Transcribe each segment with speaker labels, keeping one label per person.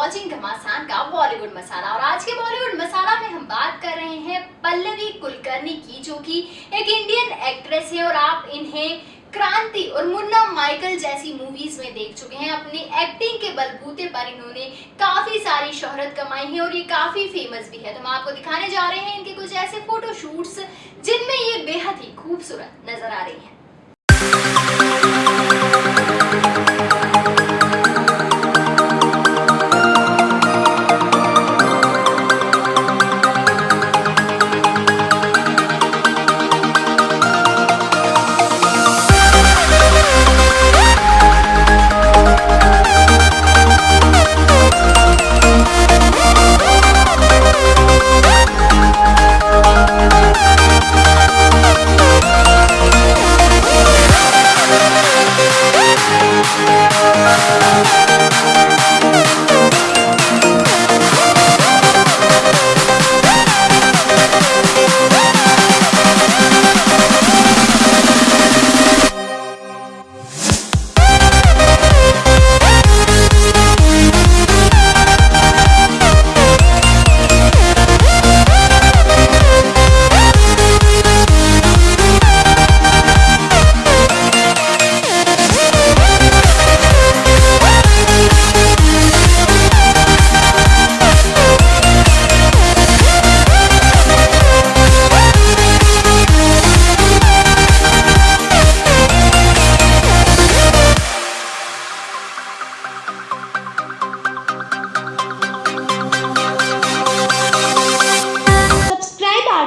Speaker 1: बॉलीवुड मसाला। और आज के बॉलीवुड मसाला में हम बात कर रहे हैं पल्लवी कुलकर्णी की, जो कि एक इंडियन एक्ट्रेस है और आप इन्हें क्रांति और मुन्ना माइकल जैसी मूवीज़ में देख चुके हैं। अपनी एक्टिंग के बलबूते पर इन्होंने काफ़ी सारी शोहरत कमाई है और ये काफ़ी फ़ेमस भी है। तो हम आपको दिखाने जा रहे हैं इनके कुछ ऐसे फ़ोटो शूट्स जिनमें ये बेहद ही खूबसूरत नज़र आ रही हैं।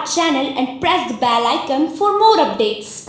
Speaker 2: Channel and press the bell icon for more updates.